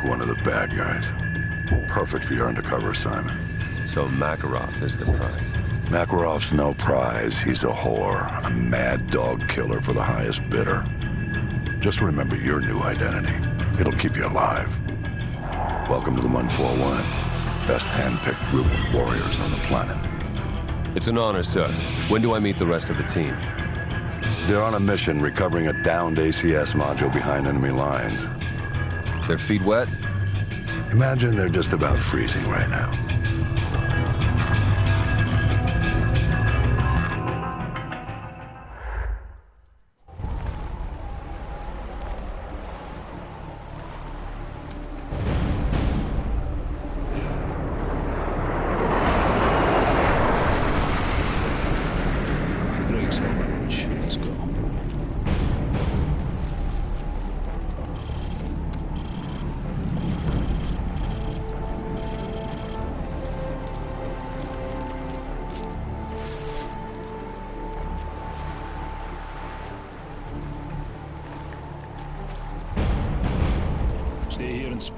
Like one of the bad guys. Perfect for your undercover assignment. So Makarov is the prize. Makarov's no prize. He's a whore. A mad dog killer for the highest bidder. Just remember your new identity. It'll keep you alive. Welcome to the 141. Best hand-picked group of warriors on the planet. It's an honor, sir. When do I meet the rest of the team? They're on a mission recovering a downed ACS module behind enemy lines. Their feet wet? Imagine they're just about freezing right now.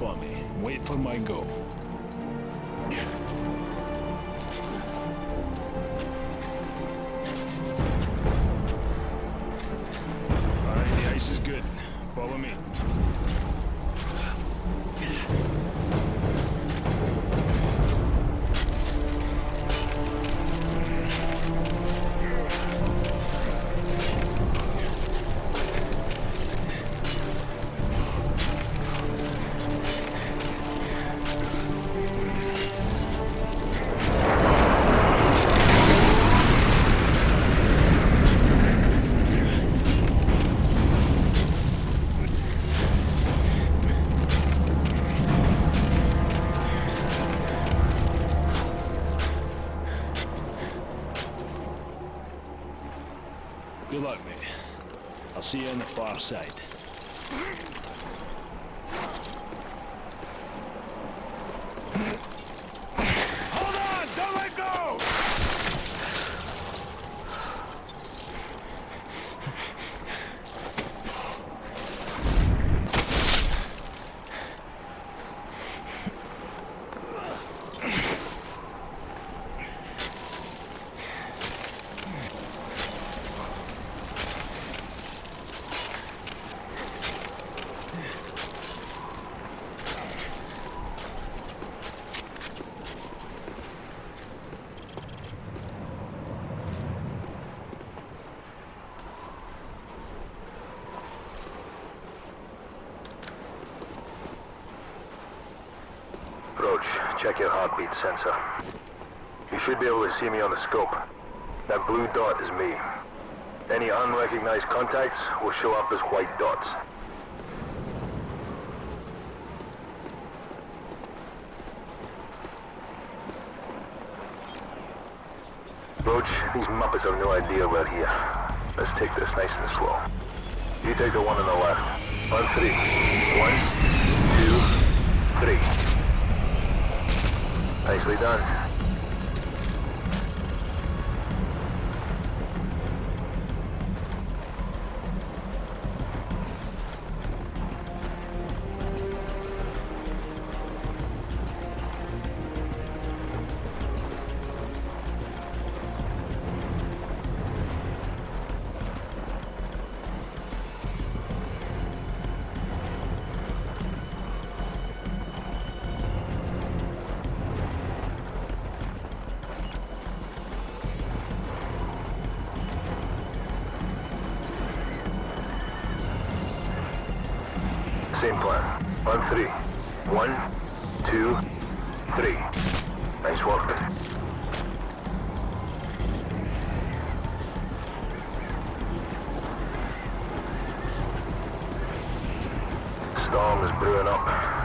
And spawn me. Wait for my go. Good luck, mate. I'll see you on the far side. Hold on! Don't let go! Roach, check your heartbeat sensor. You should be able to see me on the scope. That blue dot is me. Any unrecognized contacts will show up as white dots. Roach, these Muppets have no idea we're here. Let's take this nice and slow. You take the one on the left. On three. One, two, three. Nicely done. Same plan. On three. One, two, three. Nice work. Storm is brewing up.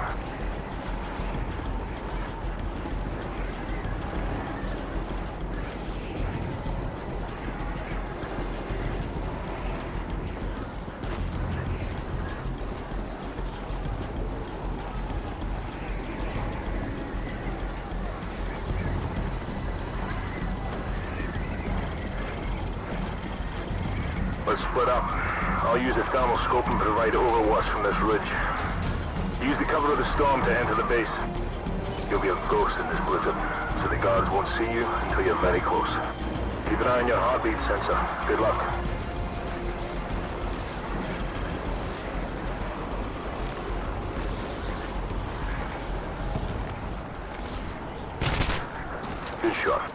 Let's split up. I'll use a thermal scope and provide overwatch from this ridge. Use the cover of the storm to enter the base. You'll be a ghost in this blizzard, so the guards won't see you until you're very close. Keep an eye on your heartbeat sensor. Good luck. Good shot.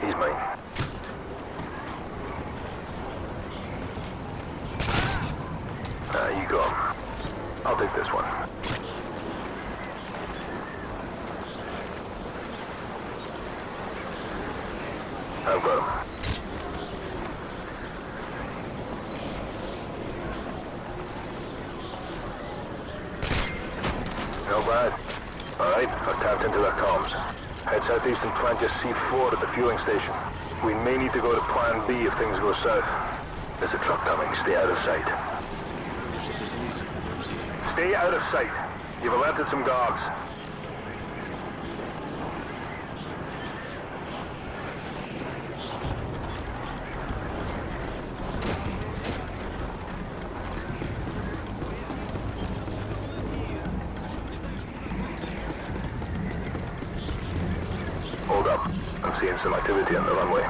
He's mine. Ah, you go. I'll take this one. I've got him. No bad. All right, I've tapped into their comms. Head southeast and plant your C4 at the fueling station. We may need to go to Plan B if things go south. There's a truck coming. Stay out of sight. Stay out of sight. You've alerted some guards. Hold I'm seeing some activity on the runway.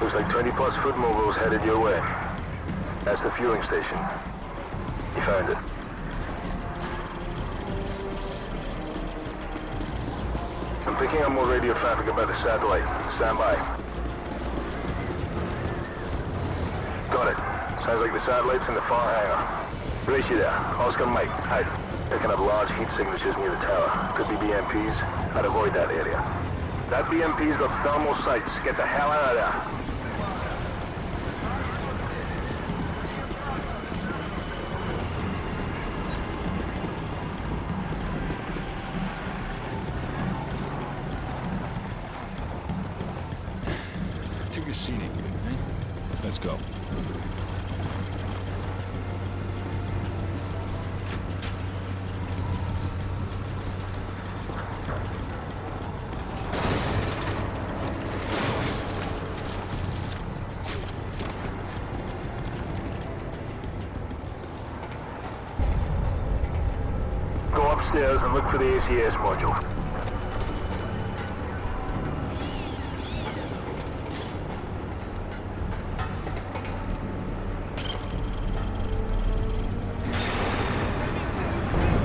Looks like 20 plus foot mobiles headed your way. That's the fueling station. You found it. I'm picking up more radio traffic about the satellite. Stand by. Got it. Sounds like the satellite's in the far hangar. You there. Oscar Mike, out. Picking up large heat signatures near the tower. Could be BMPs. I'd avoid that area. That BMP's got thermal sights. Get the hell out of there. Took a scenic eh? Let's. Go for the ACS module.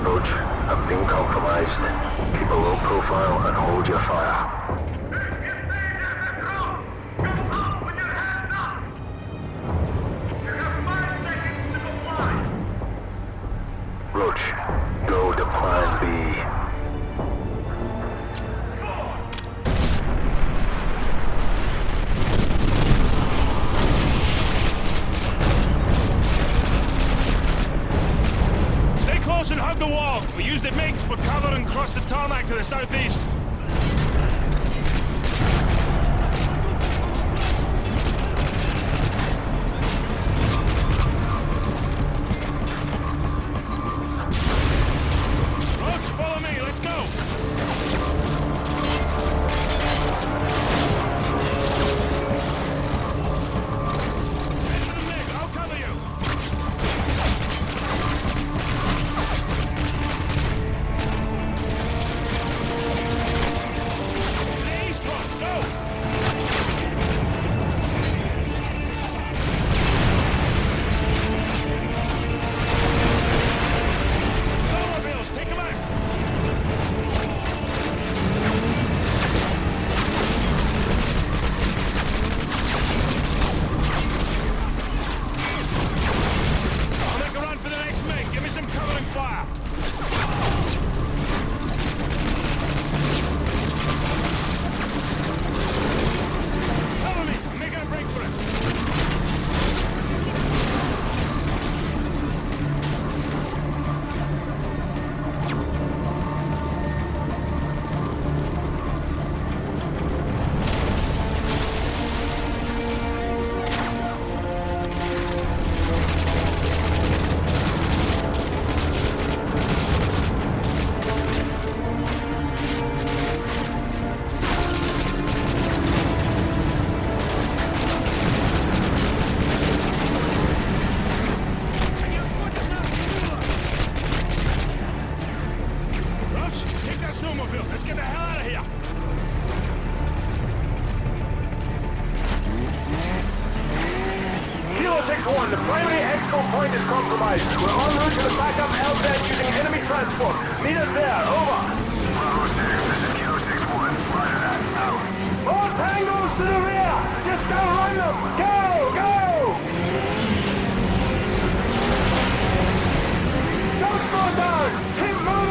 Roach, being compromised. Keep a low profile and hold your fire. Roach, to the southeast. Keep moving